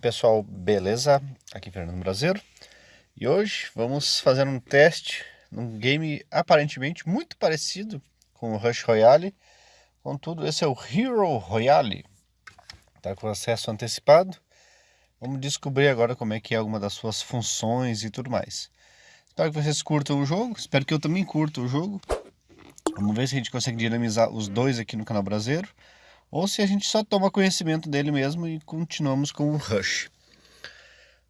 Pessoal, beleza? Aqui Fernando Brasileiro E hoje vamos fazer um teste num game aparentemente muito parecido com o Rush Royale. Contudo, esse é o Hero Royale. Tá com acesso antecipado. Vamos descobrir agora como é que é alguma das suas funções e tudo mais. Espero que vocês curtam o jogo, espero que eu também curta o jogo. Vamos ver se a gente consegue dinamizar os dois aqui no canal Brasileiro ou se a gente só toma conhecimento dele mesmo e continuamos com o Rush.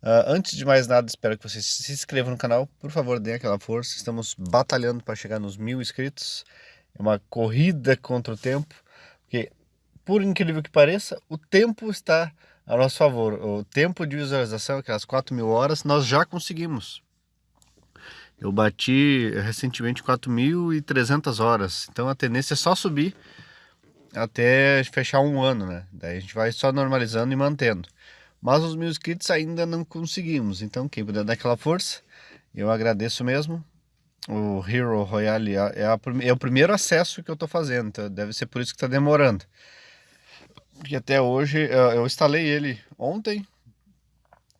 Uh, antes de mais nada, espero que vocês se inscrevam no canal, por favor, deem aquela força, estamos batalhando para chegar nos mil inscritos, é uma corrida contra o tempo, porque, por incrível que pareça, o tempo está a nosso favor, o tempo de visualização, aquelas 4 mil horas, nós já conseguimos. Eu bati recentemente 4.300 horas, então a tendência é só subir, até fechar um ano, né? Daí a gente vai só normalizando e mantendo. Mas os mil inscritos ainda não conseguimos, então quem puder dar aquela força, eu agradeço mesmo. O Hero Royale é, a, é o primeiro acesso que eu estou fazendo, então deve ser por isso que está demorando. Porque até hoje, eu instalei ele ontem,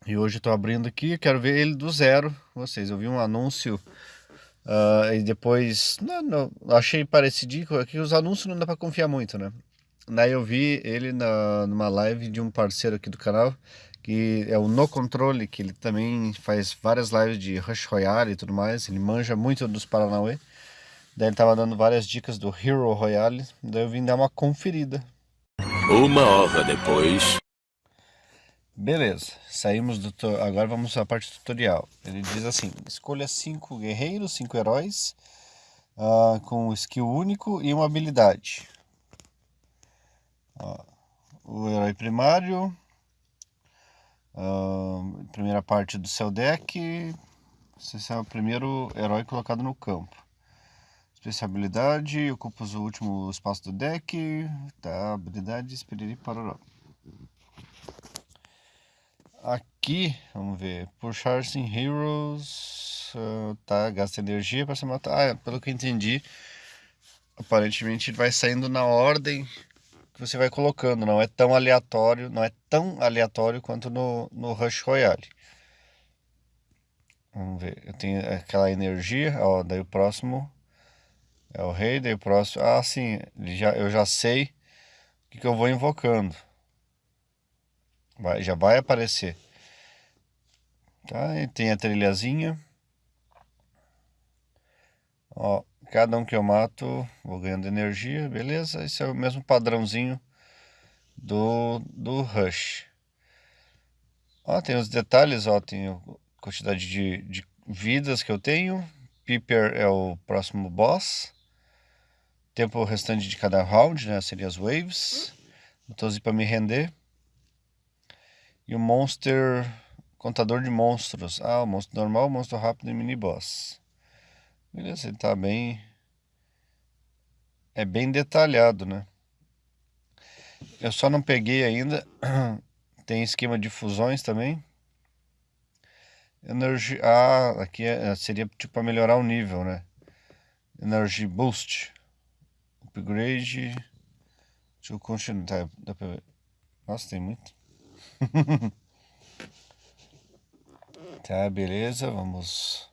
e hoje estou abrindo aqui, quero ver ele do zero. Vocês, eu vi um anúncio Uh, e depois, não, não, achei parecidinho, que os anúncios não dá para confiar muito, né? Daí eu vi ele na, numa live de um parceiro aqui do canal, que é o No Controle, que ele também faz várias lives de Rush Royale e tudo mais, ele manja muito dos Paranauê. Daí ele tava dando várias dicas do Hero Royale, daí eu vim dar uma conferida. Uma hora depois... Beleza, saímos do... Agora vamos à parte tutorial. Ele diz assim, escolha cinco guerreiros, cinco heróis, uh, com um skill único e uma habilidade. O herói primário, uh, primeira parte do seu deck, esse é o primeiro herói colocado no campo. Especialidade, ocupa o último espaço do deck, tá, habilidade, esperirei para Aqui, vamos ver, puxar sim heroes, uh, tá, gasta energia para se matar. Ah, pelo que eu entendi, aparentemente vai saindo na ordem que você vai colocando, não é tão aleatório, não é tão aleatório quanto no, no Rush Royale. Vamos ver, eu tenho aquela energia, ó, daí o próximo é o rei, daí o próximo, ah sim, já, eu já sei o que, que eu vou invocando. Vai, já vai aparecer. Tá? E tem a trilhazinha. Ó, cada um que eu mato, vou ganhando energia, beleza? Esse é o mesmo padrãozinho do, do Rush. Ó, tem os detalhes, ó, tem a quantidade de, de vidas que eu tenho. Piper é o próximo boss. Tempo restante de cada round, né? Seria as waves. Botãozinho para me render. E o Monster Contador de Monstros. Ah, o monstro normal, monstro rápido e mini boss. Beleza, ele tá bem... É bem detalhado, né? Eu só não peguei ainda. Tem esquema de fusões também. Energy... Ah, aqui é, seria tipo para melhorar o nível, né? Energy Boost. Upgrade. Deixa eu continuar. Tá, dá pra ver. Nossa, tem muito. tá, beleza, vamos...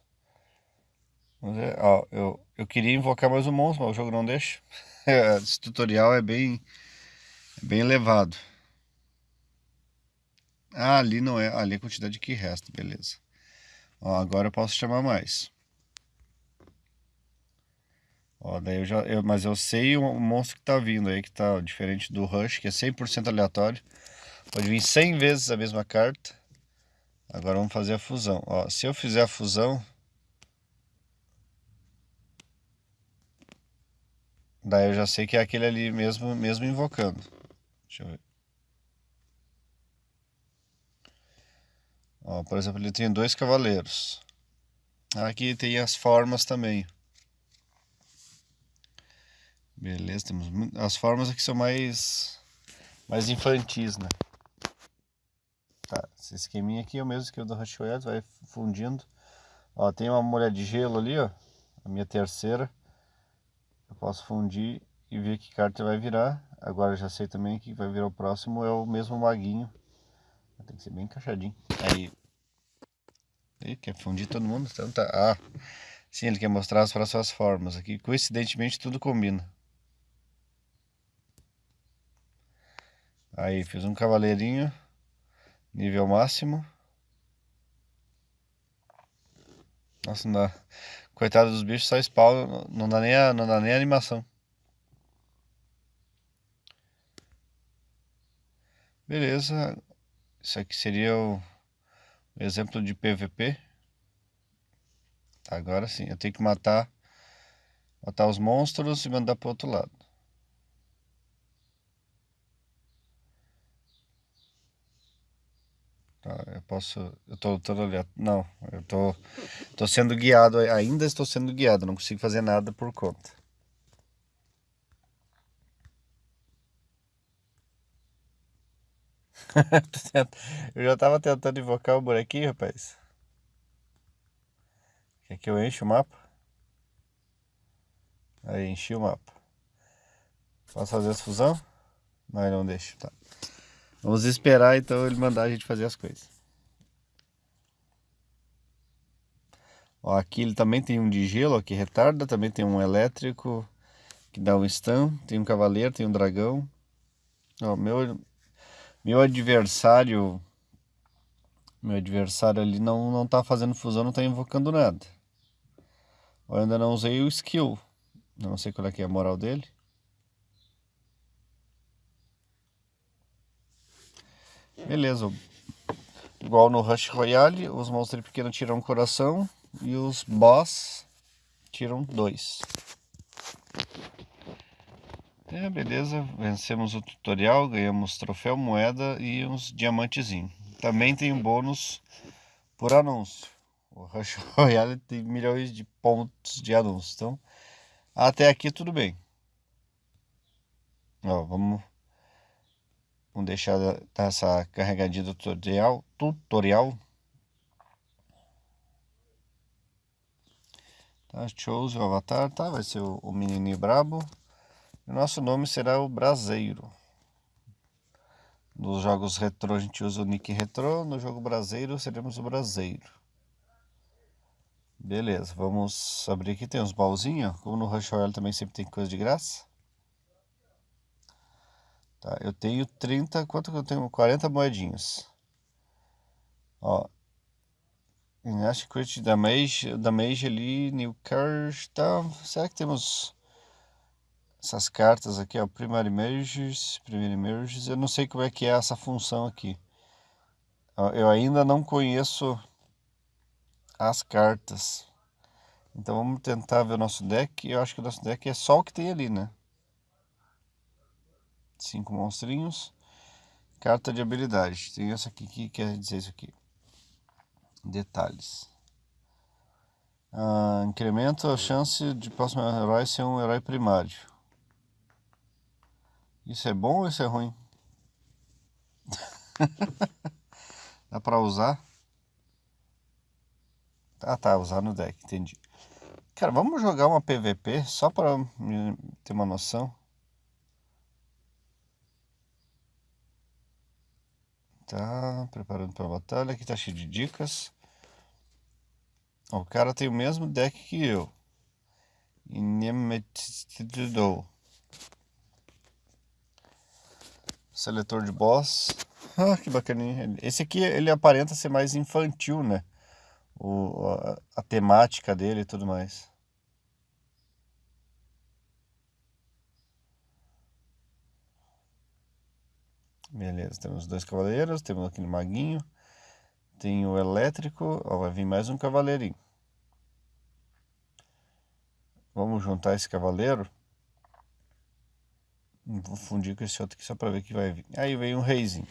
vamos ver. Ó, eu, eu queria invocar mais um monstro, mas o jogo não deixa. Esse tutorial é bem, é bem elevado. Ah, ali não é, ali é a quantidade que resta, beleza. Ó, agora eu posso chamar mais. Ó, daí eu já, eu, mas eu sei o monstro que tá vindo aí, que tá diferente do Rush, que é 100% aleatório. Pode vir 100 vezes a mesma carta. Agora vamos fazer a fusão. Ó, se eu fizer a fusão... Daí eu já sei que é aquele ali mesmo, mesmo invocando. Deixa eu ver. Ó, por exemplo, ele tem dois cavaleiros. Aqui tem as formas também. Beleza, temos as formas aqui são mais mais infantis, né? Tá, esse esqueminha aqui é o mesmo que o do Rush vai fundindo. Ó, tem uma molha de gelo ali, ó, a minha terceira. Eu posso fundir e ver que carta vai virar. Agora já sei também que vai virar o próximo, é o mesmo maguinho Tem que ser bem encaixadinho. Aí. Quer fundir todo mundo? Então tá. Ah, sim, ele quer mostrar as próximas formas aqui. Coincidentemente tudo combina. Aí, fiz um cavaleirinho. Nível máximo. Nossa, não dá. Coitado dos bichos, só spawn, não dá nem a, não dá nem a animação. Beleza. Isso aqui seria o exemplo de PVP. Agora sim, eu tenho que matar matar os monstros e mandar para outro lado. Eu posso. Eu tô ali. Não, eu tô, tô sendo guiado. Ainda estou sendo guiado. Não consigo fazer nada por conta. eu já tava tentando invocar o bonequinho, rapaz. Quer que eu enche o mapa? Aí, enchi o mapa. Posso fazer essa fusão? Não, não deixa, tá. Vamos esperar então ele mandar a gente fazer as coisas. Ó, aqui ele também tem um de gelo, ó, que retarda, também tem um elétrico que dá um stun, tem um cavaleiro, tem um dragão. Ó, meu, meu adversário, meu adversário ali não, não tá fazendo fusão, não tá invocando nada. Eu ainda não usei o skill, não sei qual é é a moral dele. Beleza. Igual no Rush Royale, os monstros pequenos tiram um coração e os boss tiram dois. É, beleza, vencemos o tutorial, ganhamos troféu, moeda e uns diamantezinhos. Também tem um bônus por anúncio. O Rush Royale tem milhões de pontos de anúncio. Então, até aqui tudo bem. Ó, vamos Vamos deixar essa carregadinha do tutorial. tutorial. Tá, chose o avatar, tá? Vai ser o, o menininho brabo. O nosso nome será o Braseiro. Nos jogos retro a gente usa o nick retro, no jogo braseiro seremos o Braseiro. Beleza, vamos abrir aqui, tem uns baúzinhos, como no Rush Royale também sempre tem coisa de graça. Tá, eu tenho 30, quanto que eu tenho? 40 moedinhas. Ó. Da Damage, Damage ali, New Card, tá? Será que temos essas cartas aqui, ó, Primary Merges, Primary Merges, eu não sei como é que é essa função aqui. Eu ainda não conheço as cartas. Então vamos tentar ver o nosso deck. Eu acho que o nosso deck é só o que tem ali, né? Cinco monstrinhos. Carta de habilidade. Tem essa aqui que quer dizer isso aqui. Detalhes. Ah, incrementa a chance de próximo herói ser um herói primário. Isso é bom ou isso é ruim? Dá pra usar? Ah tá, usar no deck, entendi. Cara, vamos jogar uma PVP só pra ter uma noção. Tá, preparando para a batalha. Aqui tá cheio de dicas. O cara tem o mesmo deck que eu. Inimitido. Seletor de boss. Ah, que bacaninha. Esse aqui, ele aparenta ser mais infantil, né? O, a, a temática dele e tudo mais. Beleza, temos dois cavaleiros, temos aquele maguinho. Tem o elétrico, ó, vai vir mais um cavaleirinho. Vamos juntar esse cavaleiro. Vou fundir com esse outro aqui só para ver que vai vir. Aí vem um reizinho.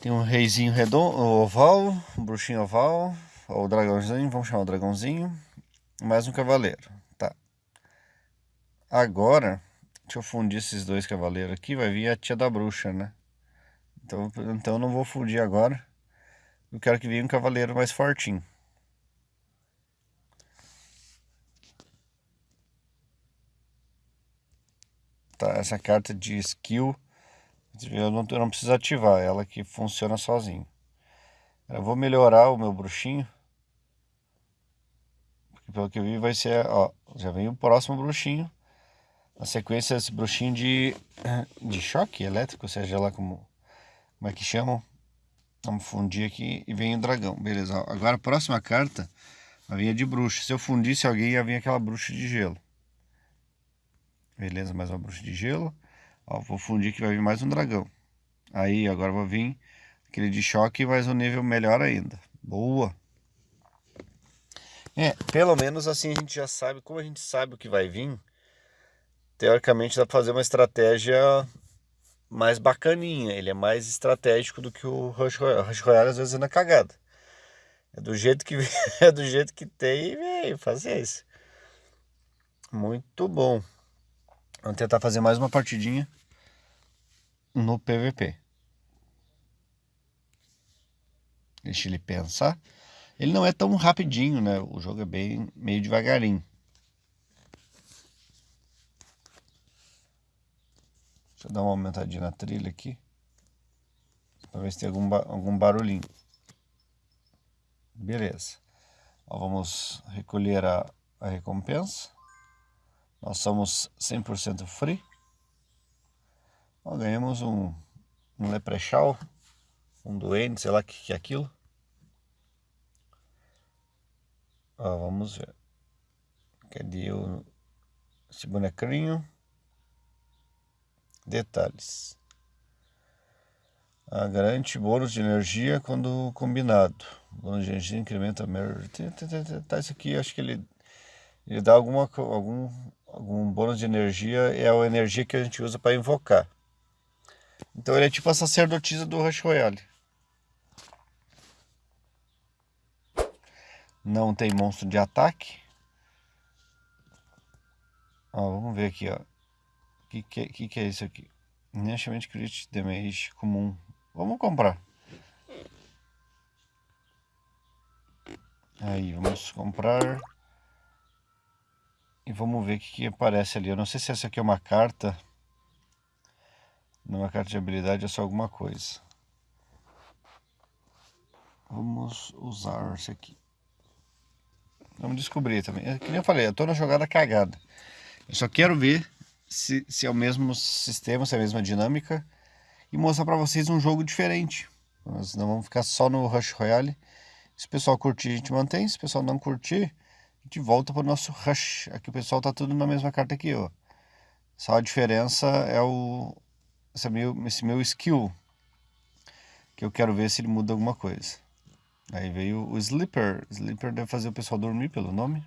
Tem um reizinho redondo, oval, um bruxinho oval, ou dragãozinho, vamos chamar o dragãozinho. Mais um cavaleiro, tá. Agora, Deixa eu fundir esses dois cavaleiros aqui, vai vir a tia da bruxa, né? Então, então não vou fundir agora. Eu quero que venha um cavaleiro mais fortinho. Tá, essa carta de skill Eu não, eu não preciso ativar, ela que funciona sozinho. Eu vou melhorar o meu bruxinho. Porque pelo que eu vi vai ser, ó, já vem o próximo bruxinho. Na sequência esse bruxinho de, de choque elétrico, seja lá como, como é que chamam. Vamos fundir aqui e vem o dragão. Beleza, agora a próxima carta vai vir de bruxa. Se eu fundisse alguém ia vir aquela bruxa de gelo. Beleza, mais uma bruxa de gelo. Ó, vou fundir que vai vir mais um dragão. Aí, agora vai vir aquele de choque, mas um nível melhor ainda. Boa! É, pelo menos assim a gente já sabe, como a gente sabe o que vai vir, teoricamente dá para fazer uma estratégia mais bacaninha. Ele é mais estratégico do que o Rush Royale. O Rush Royale às vezes é na cagada. É do jeito que é do jeito que tem e veio fazer isso. Muito bom. Vamos tentar fazer mais uma partidinha no PVP. Deixa ele pensar. Ele não é tão rapidinho, né? O jogo é bem meio devagarinho. Deixa eu dar uma aumentadinha na trilha aqui. Para ver se tem algum, algum barulhinho. Beleza. Ó, vamos recolher a, a recompensa. Nós somos 100% free. Ó, ganhamos um, um leprechal, um doente, sei lá o que, que é aquilo. Ó, vamos ver. Cadê o, esse bonequinho? Detalhes. A garante bônus de energia quando combinado. Bônus de energia incrementa a Tá, isso aqui acho que ele, ele dá alguma, algum, algum bônus de energia. É a energia que a gente usa para invocar. Então ele é tipo a sacerdotisa do Rush Royale. Não tem monstro de ataque. Ó, vamos ver aqui, ó. Que, que, que, que é isso aqui? Inicialmente crit damage comum. Vamos comprar. Aí, vamos comprar. E vamos ver o que, que aparece ali. Eu não sei se essa aqui é uma carta. Numa carta de habilidade é só alguma coisa. Vamos usar esse aqui. Vamos descobrir também. É, que nem eu falei, eu tô na jogada cagada. Eu só quero ver se, se é o mesmo sistema, se é a mesma dinâmica e mostrar para vocês um jogo diferente. Nós não vamos ficar só no Rush Royale. Se o pessoal curtir, a gente mantém. Se o pessoal não curtir, a gente volta para o nosso Rush. Aqui o pessoal tá tudo na mesma carta aqui, ó. Só a diferença é o esse meu, esse meu skill. Que eu quero ver se ele muda alguma coisa. Aí veio o Sleeper. Sleeper deve fazer o pessoal dormir pelo nome.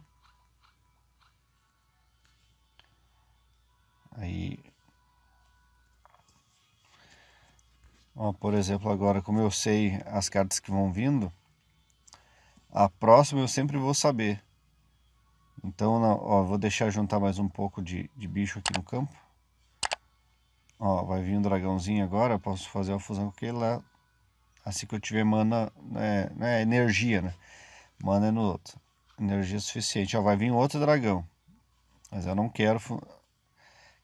Aí, ó, por exemplo, agora como eu sei as cartas que vão vindo, a próxima eu sempre vou saber. Então, ó, vou deixar juntar mais um pouco de, de bicho aqui no campo. Ó, vai vir um dragãozinho agora, posso fazer uma fusão com aquele lá. Assim que eu tiver mana, né, né, energia, né? Mana é no outro. Energia suficiente. Ó, vai vir outro dragão. Mas eu não quero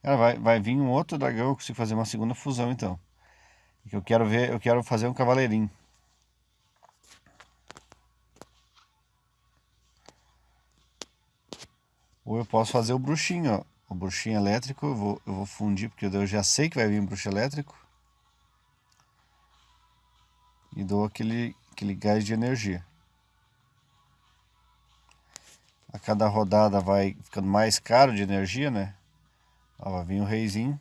Cara, vai, vai vir um outro dragão, eu consigo fazer uma segunda fusão então. Eu quero ver, eu quero fazer um cavaleirinho. Ou eu posso fazer o bruxinho, ó. O bruxinho elétrico, eu vou, eu vou fundir, porque eu já sei que vai vir um bruxo elétrico. E dou aquele, aquele gás de energia. A cada rodada vai ficando mais caro de energia, né? Ó, vai vir o reizinho.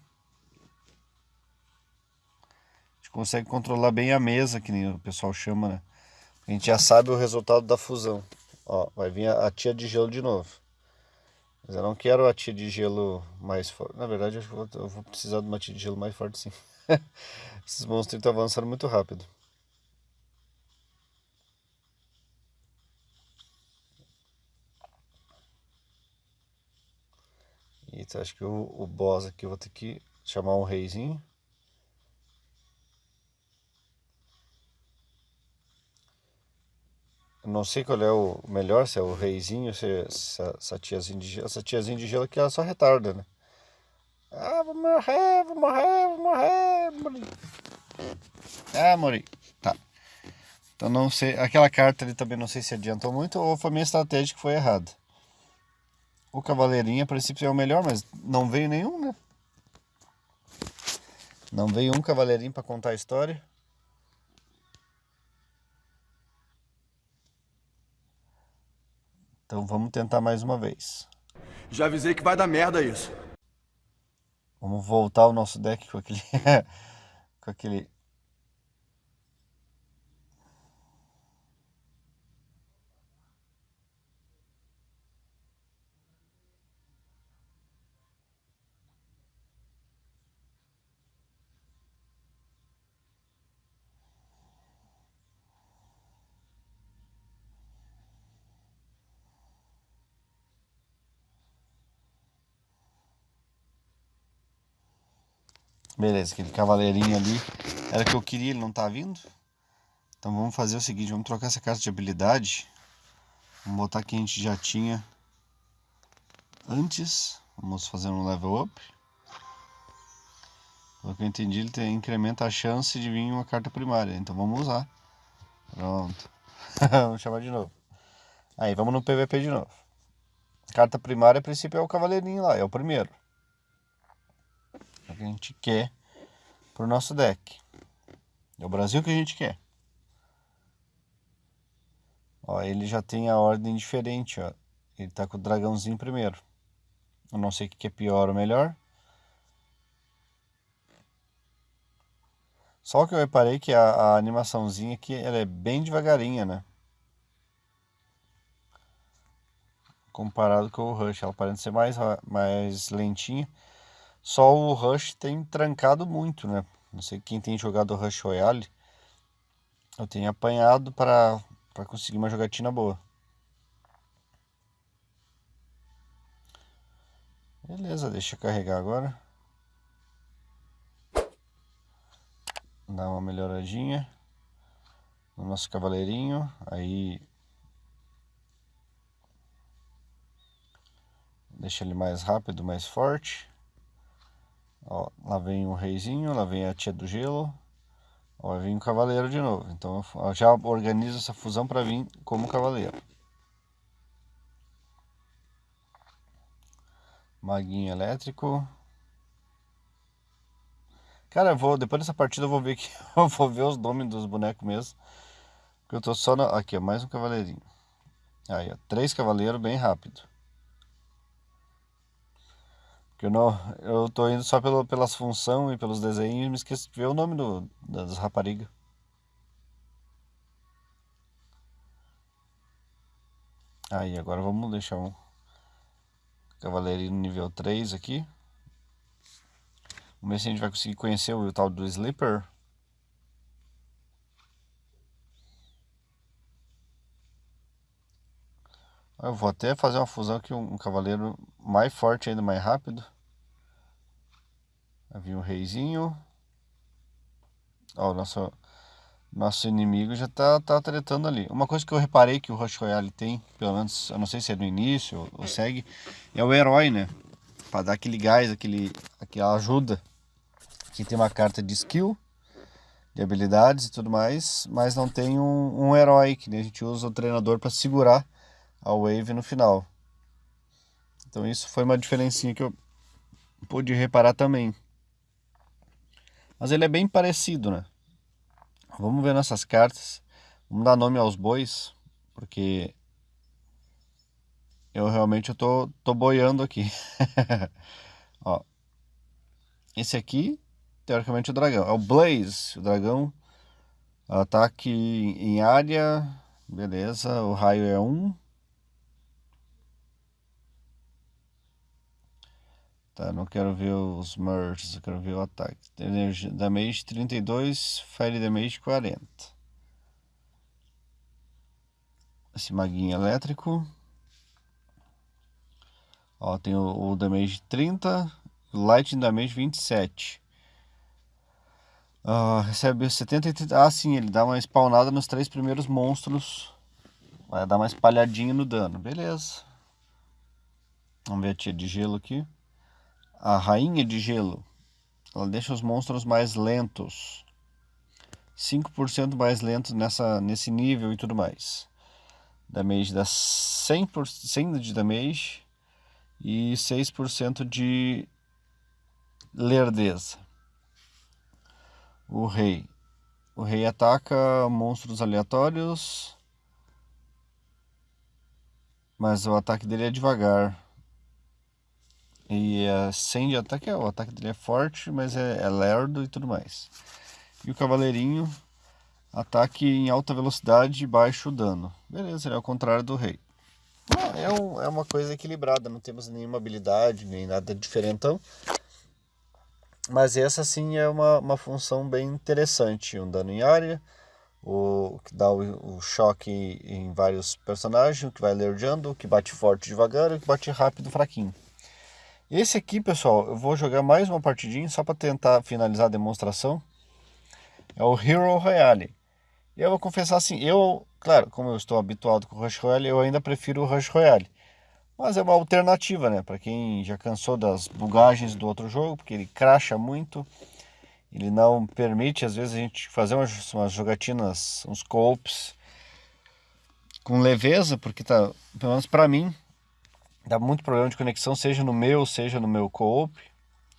A gente consegue controlar bem a mesa, que nem o pessoal chama, né? A gente já sabe o resultado da fusão. Ó, vai vir a, a tia de gelo de novo. Mas eu não quero a tia de gelo mais forte. Na verdade, eu vou, eu vou precisar de uma tia de gelo mais forte sim. Esses monstros estão avançando muito rápido. Eita, acho que o, o boss aqui eu vou ter que chamar um reizinho. Não sei qual é o melhor, se é o reizinho, se é essa, tiazinha de gelo. Essa tiazinha de gelo aqui ela só retarda, né? Ah, vou morrer, vou morrer, vou morrer. Morri. Ah, morri. Tá. Então não sei. Aquela carta ali também não sei se adiantou muito ou foi minha estratégia que foi errada. O cavaleirinho a princípio é o melhor, mas não veio nenhum, né? Não veio um cavaleirinho para contar a história. Então vamos tentar mais uma vez. Já avisei que vai dar merda isso. Vamos voltar o nosso deck com aquele com aquele Beleza, aquele cavaleirinho ali era o que eu queria, ele não tá vindo. Então vamos fazer o seguinte, vamos trocar essa carta de habilidade. Vamos botar que a gente já tinha antes. Vamos fazer um level up. Pelo que eu entendi, ele tem, incrementa a chance de vir uma carta primária. Então vamos usar. Pronto. vamos chamar de novo. Aí, vamos no PVP de novo. Carta primária, a princípio, é o cavaleirinho lá, é o primeiro. Que a gente quer para o nosso deck. É o Brasil que a gente quer. Ó, ele já tem a ordem diferente, ó. Ele tá com o dragãozinho primeiro. Eu não sei o que é pior ou melhor. Só que eu reparei que a, a animaçãozinha aqui, ela é bem devagarinha, né? Comparado com o Rush, ela parece ser mais, mais lentinha. Só o Rush tem trancado muito, né? Não sei quem tem jogado Rush Royale. Eu tenho apanhado para conseguir uma jogatina boa. Beleza, deixa eu carregar agora. Dá uma melhoradinha no nosso cavaleirinho. Aí deixa ele mais rápido, mais forte. Ó, lá vem o reizinho, lá vem a tia do gelo. Ó, vir o cavaleiro de novo. Então eu já organizo essa fusão para vir como cavaleiro. Maguinho elétrico. Cara, eu vou, depois dessa partida eu vou ver que eu vou ver os nomes dos bonecos mesmo. Porque eu tô só na, aqui, ó, mais um cavaleirinho. Aí, ó, três cavaleiros bem rápido. Que eu não, eu tô indo só pelo, pelas funções e pelos desenhos e me esqueço de ver o nome do, das raparigas. Aí, agora vamos deixar um cavaleirinho nível 3 aqui. Vamos ver se a gente vai conseguir conhecer o tal do Sleeper. Eu vou até fazer uma fusão um, um cavaleiro mais forte ainda, mais rápido. Havia um reizinho. Ó, o nosso, nosso inimigo já tá, tá tretando ali. Uma coisa que eu reparei que o Rush Royale tem, pelo menos, eu não sei se é no início ou, ou segue, é o herói, né? Pra dar aquele gás, aquele, aquela ajuda. Aqui tem uma carta de skill, de habilidades e tudo mais, mas não tem um, um herói, que a gente usa o treinador para segurar a wave no final. Então isso foi uma diferencinha que eu pude reparar também. Mas ele é bem parecido, né? Vamos ver nossas cartas. Vamos dar nome aos bois, porque eu realmente eu tô, tô boiando aqui. Ó, esse aqui, teoricamente, é o dragão. É o Blaze, o dragão. Ataque em área. Beleza, o raio é 1. Tá, não quero ver os merges, eu quero ver o ataque. Energia, damage 32, fire damage 40. Esse maguinho elétrico. Ó, tem o, o damage 30, light damage 27. Uh, recebe 70 e 30. Ah, sim, ele dá uma spawnada nos três primeiros monstros. Vai dar uma espalhadinha no dano. Beleza. Vamos ver a tia de gelo aqui. A Rainha de Gelo. Ela deixa os monstros mais lentos. 5% mais lentos nessa, nesse nível e tudo mais. Damage dá 100%, 100 de damage e 6% de lerdeza. O rei. O rei ataca monstros aleatórios, mas o ataque dele é devagar. E é 100 de ataque, o ataque dele é forte, mas é, é lerdo e tudo mais. E o cavaleirinho, ataque em alta velocidade e baixo dano. Beleza, ele é o contrário do rei. É, um, é uma coisa equilibrada, não temos nenhuma habilidade, nem nada diferentão. Mas essa sim é uma, uma função bem interessante. Um dano em área, o que dá o, o choque em vários personagens, o que vai lerdeando, o que bate forte devagar e o que bate rápido fraquinho. Esse aqui, pessoal, eu vou jogar mais uma partidinha só para tentar finalizar a demonstração. É o Hero Royale. E eu vou confessar assim, eu, claro, como eu estou habituado com o Rush Royale, eu ainda prefiro o Rush Royale. Mas é uma alternativa, né? Para quem já cansou das bugagens do outro jogo, porque ele cracha muito. Ele não permite, às vezes, a gente fazer umas, umas jogatinas, uns co-ops com leveza, porque tá, pelo menos para mim, dá muito problema de conexão, seja no meu, seja no meu co-op.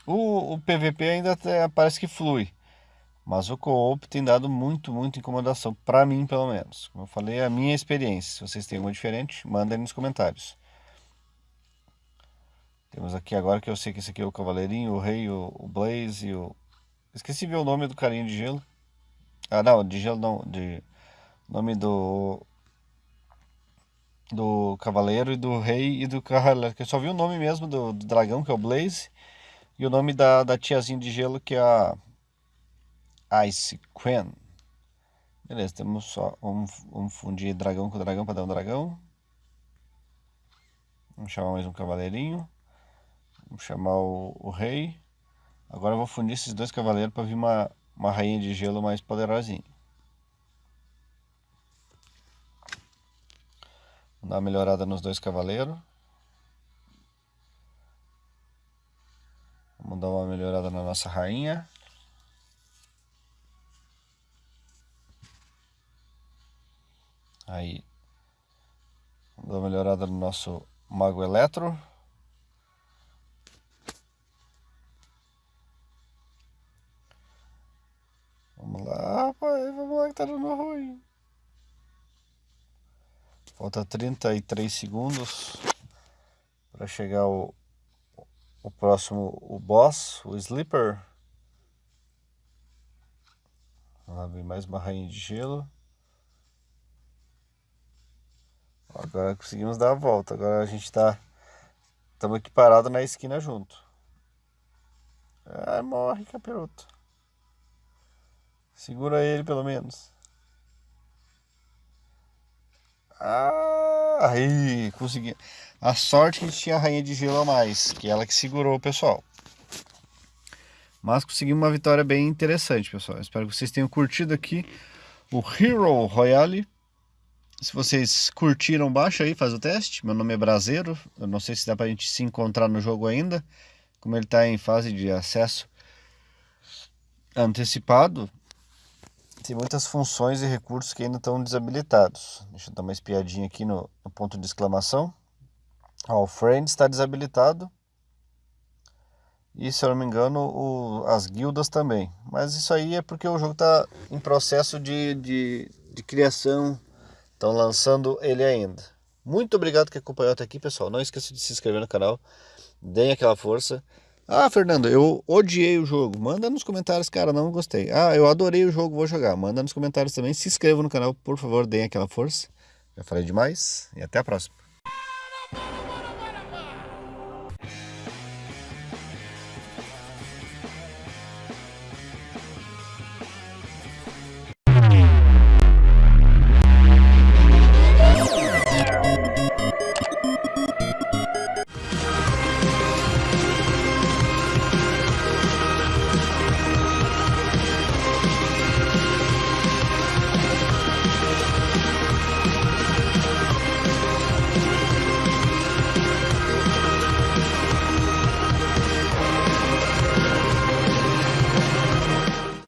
O, o PVP ainda até parece que flui, mas o co-op tem dado muito, muito incomodação, para mim pelo menos. Como eu falei, é a minha experiência. Se vocês têm alguma diferente, mandem nos comentários. Temos aqui agora que eu sei que esse aqui é o Cavaleirinho, o Rei, o, o Blaze e o... Esqueci ver o nome do carinha de gelo. Ah, não, de gelo não, de... Nome do... Do Cavaleiro e do Rei e do Cavaleiro. Eu só vi o nome mesmo do, do dragão, que é o Blaze. E o nome da, da tiazinha de gelo, que é a... Ice Queen. Beleza, temos só... Vamos, vamos fundir dragão com dragão para dar um dragão. Vamos chamar mais um cavaleirinho. Vamos chamar o, o rei. Agora eu vou fundir esses dois cavaleiros para vir uma, uma rainha de gelo mais poderosinha. Dar uma melhorada nos dois cavaleiros. Vamos dar uma melhorada na nossa rainha. Aí. Vamos dar uma melhorada no nosso mago eletro. Vamos lá, rapaz, vamos lá que tá dando ruim. Falta 33 segundos para chegar o, o próximo, o boss, o Sleeper. Lá vem mais uma rainha de gelo. Agora conseguimos dar a volta. Agora a gente tá. Estamos aqui parado na esquina junto. Ah, morre, capiroto. Segura ele pelo menos. Ah, aí, consegui. A sorte que tinha a rainha de gelo a mais, que é ela que segurou o pessoal. Mas conseguimos uma vitória bem interessante, pessoal. Espero que vocês tenham curtido aqui o Hero Royale. Se vocês curtiram, baixa aí, faz o teste. Meu nome é Braseiro. Eu não sei se dá pra gente se encontrar no jogo ainda. Como ele está em fase de acesso antecipado, tem muitas funções e recursos que ainda estão desabilitados. Deixa eu dar uma espiadinha aqui no, no ponto de exclamação. Ó, o Friends está desabilitado. E se eu não me engano, o, as guildas também. Mas isso aí é porque o jogo está em processo de, de, de criação. Estão lançando ele ainda. Muito obrigado que acompanhou até aqui, pessoal. Não esqueça de se inscrever no canal. Deem aquela força. Ah, Fernando, eu odiei o jogo. Manda nos comentários, cara, não gostei. Ah, eu adorei o jogo, vou jogar. Manda nos comentários também. Se inscreva no canal, por favor, deem aquela força. Já falei demais e até a próxima.